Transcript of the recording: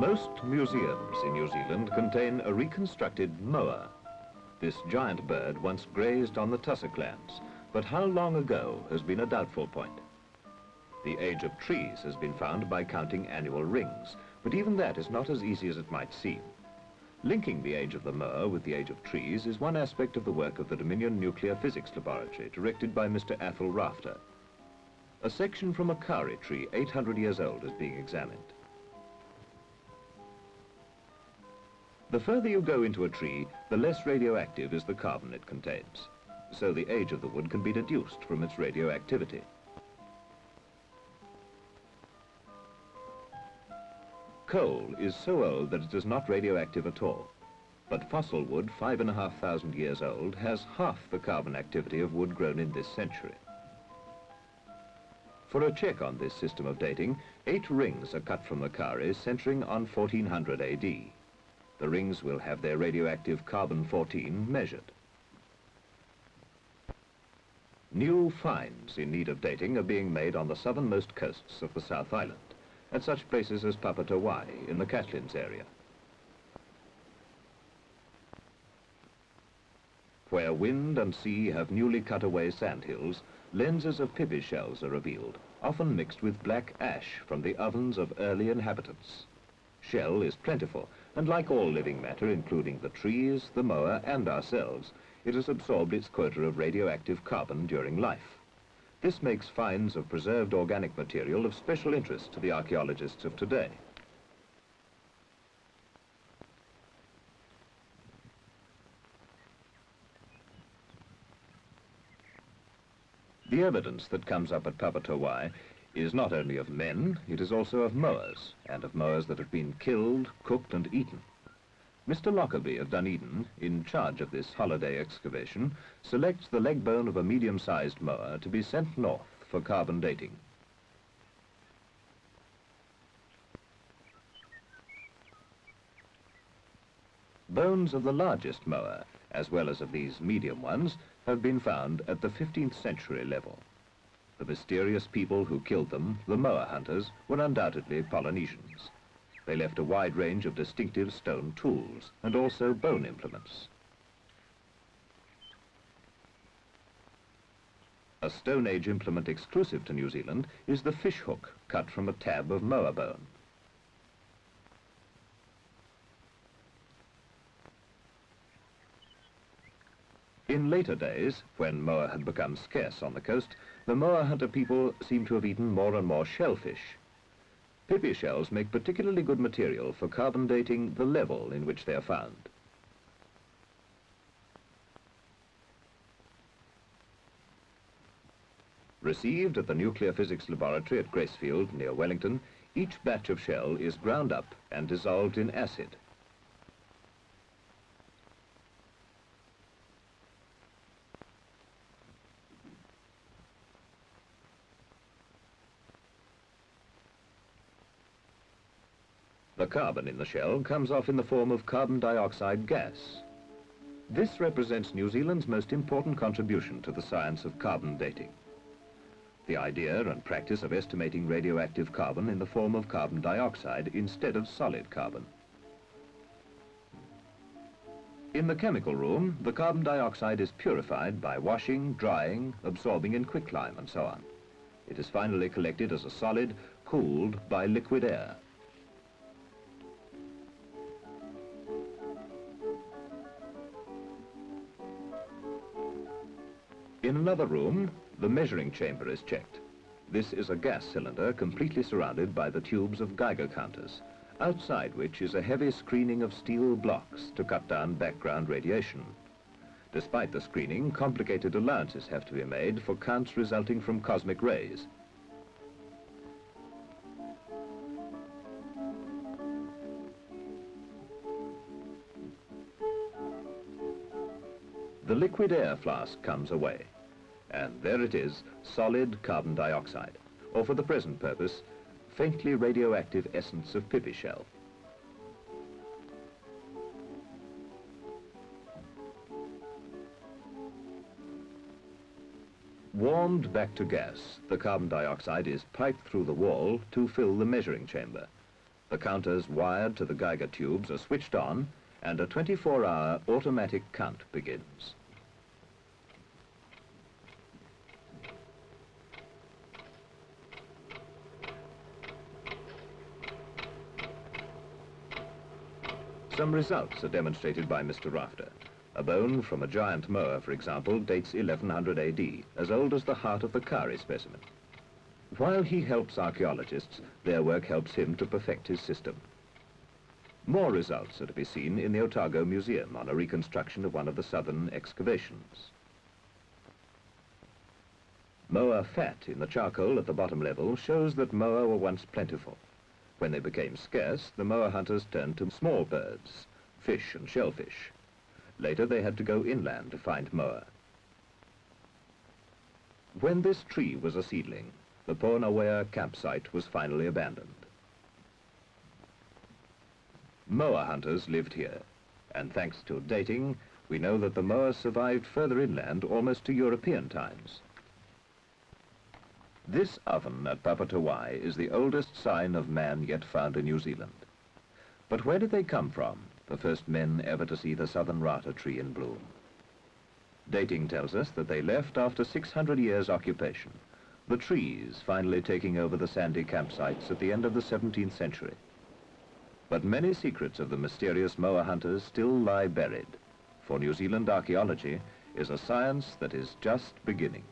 Most museums in New Zealand contain a reconstructed moa. This giant bird once grazed on the tussock lands, but how long ago has been a doubtful point. The age of trees has been found by counting annual rings, but even that is not as easy as it might seem. Linking the age of the moa with the age of trees is one aspect of the work of the Dominion Nuclear Physics Laboratory, directed by Mr. Athol Rafter. A section from a kauri tree, 800 years old, is being examined. The further you go into a tree, the less radioactive is the carbon it contains. So the age of the wood can be deduced from its radioactivity. Coal is so old that it is not radioactive at all. But fossil wood, five and a half thousand years old, has half the carbon activity of wood grown in this century. For a check on this system of dating, eight rings are cut from the Kauri centering on 1400 AD. The rings will have their radioactive carbon-14 measured. New finds in need of dating are being made on the southernmost coasts of the South Island at such places as Papatowai in the Catlins area. Where wind and sea have newly cut away sandhills, lenses of pipi shells are revealed, often mixed with black ash from the ovens of early inhabitants. Shell is plentiful, and like all living matter, including the trees, the moa, and ourselves, it has absorbed its quota of radioactive carbon during life. This makes finds of preserved organic material of special interest to the archaeologists of today. The evidence that comes up at Papatowai is not only of men, it is also of moas, and of moas that have been killed, cooked and eaten. Mr. Lockerbie of Dunedin, in charge of this holiday excavation, selects the leg bone of a medium-sized moa to be sent north for carbon dating. Bones of the largest moa, as well as of these medium ones, have been found at the 15th century level. The mysterious people who killed them, the moa hunters, were undoubtedly Polynesians. They left a wide range of distinctive stone tools and also bone implements. A Stone Age implement exclusive to New Zealand is the fish hook cut from a tab of moa bone. In later days, when moa had become scarce on the coast, the moa hunter people seem to have eaten more and more shellfish, Pipi shells make particularly good material for carbon dating the level in which they are found. Received at the Nuclear Physics Laboratory at Gracefield, near Wellington, each batch of shell is ground up and dissolved in acid. The carbon in the shell comes off in the form of carbon dioxide gas. This represents New Zealand's most important contribution to the science of carbon dating. The idea and practice of estimating radioactive carbon in the form of carbon dioxide instead of solid carbon. In the chemical room, the carbon dioxide is purified by washing, drying, absorbing in quicklime and so on. It is finally collected as a solid, cooled by liquid air. In another room, the measuring chamber is checked. This is a gas cylinder completely surrounded by the tubes of Geiger counters, outside which is a heavy screening of steel blocks to cut down background radiation. Despite the screening, complicated allowances have to be made for counts resulting from cosmic rays. The liquid air flask comes away. And there it is, solid carbon dioxide, or for the present purpose, faintly radioactive essence of pipi shell. Warmed back to gas, the carbon dioxide is piped through the wall to fill the measuring chamber. The counters wired to the Geiger tubes are switched on and a 24-hour automatic count begins. Some results are demonstrated by Mr. Rafter. A bone from a giant moa, for example, dates 1100 AD, as old as the heart of the kauri specimen. While he helps archaeologists, their work helps him to perfect his system. More results are to be seen in the Otago Museum on a reconstruction of one of the southern excavations. Moa fat in the charcoal at the bottom level shows that moa were once plentiful. When they became scarce, the moa hunters turned to small birds, fish and shellfish. Later they had to go inland to find moa. When this tree was a seedling, the Pounawea campsite was finally abandoned. Moa hunters lived here, and thanks to dating, we know that the moa survived further inland almost to European times. This oven at Papatowai is the oldest sign of man yet found in New Zealand. But where did they come from, the first men ever to see the southern rata tree in bloom? Dating tells us that they left after 600 years occupation, the trees finally taking over the sandy campsites at the end of the 17th century. But many secrets of the mysterious moa hunters still lie buried, for New Zealand archaeology is a science that is just beginning.